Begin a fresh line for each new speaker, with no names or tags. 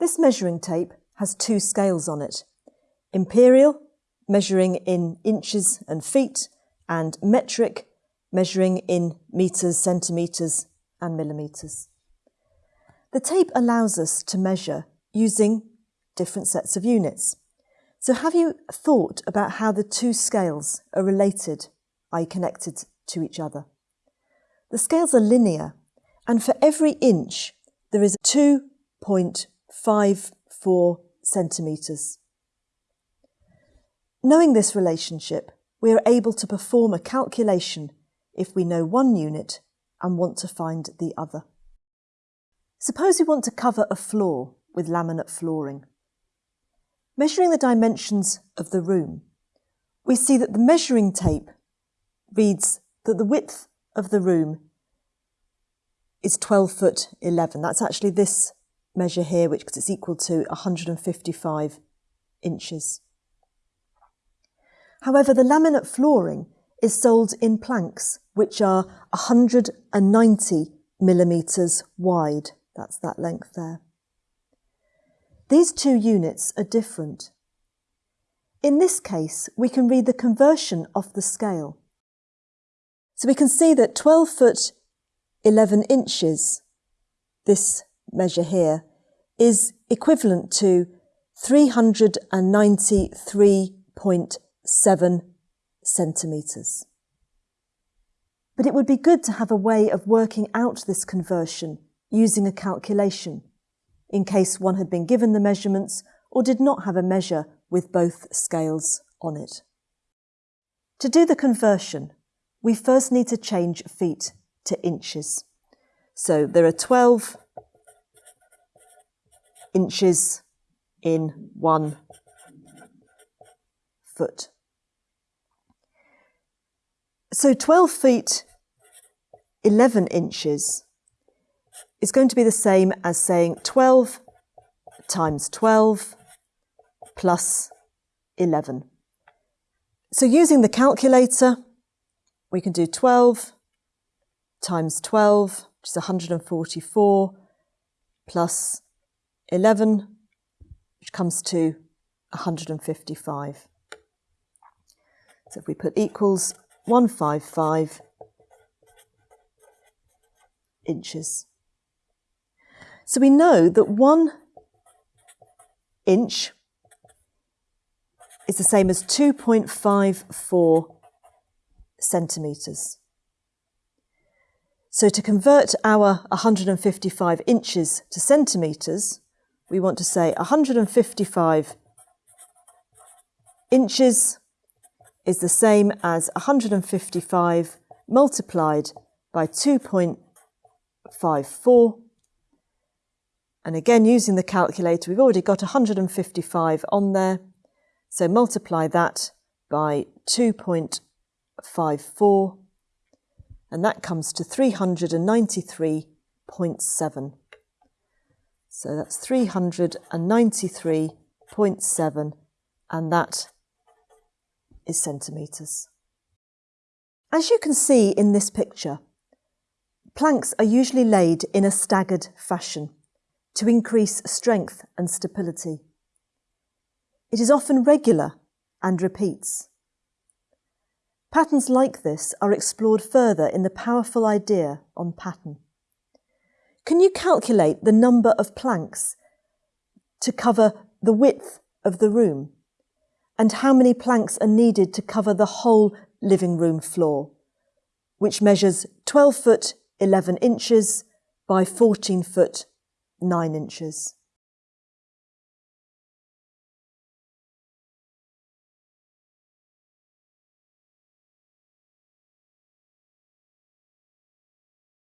This measuring tape has two scales on it. Imperial, measuring in inches and feet, and metric, measuring in metres, centimetres and millimetres. The tape allows us to measure using different sets of units. So have you thought about how the two scales are related, i.e. connected to each other? The scales are linear and for every inch there is 2.54 centimetres. Knowing this relationship, we are able to perform a calculation if we know one unit and want to find the other. Suppose we want to cover a floor with laminate flooring. Measuring the dimensions of the room, we see that the measuring tape reads that the width of the room is 12 foot 11. That's actually this measure here, which is equal to 155 inches. However, the laminate flooring is sold in planks, which are 190 millimetres wide. That's that length there. These two units are different. In this case, we can read the conversion of the scale. So we can see that 12 foot 11 inches, this measure here, is equivalent to 393.7 centimetres. But it would be good to have a way of working out this conversion using a calculation in case one had been given the measurements or did not have a measure with both scales on it. To do the conversion, we first need to change feet to inches. So there are 12 inches in one foot. So 12 feet 11 inches is going to be the same as saying 12 times 12 plus 11. So using the calculator, we can do 12 times 12, which is 144, plus 11, which comes to 155. So if we put equals 155 inches. So we know that one inch is the same as 2.54 centimetres. So to convert our 155 inches to centimetres, we want to say 155 inches is the same as 155 multiplied by 2.54 and again, using the calculator, we've already got 155 on there. So multiply that by 2.54, and that comes to 393.7. So that's 393.7, and that is centimetres. As you can see in this picture, planks are usually laid in a staggered fashion to increase strength and stability. It is often regular and repeats. Patterns like this are explored further in the powerful idea on pattern. Can you calculate the number of planks to cover the width of the room and how many planks are needed to cover the whole living room floor, which measures 12 foot 11 inches by 14 foot nine inches.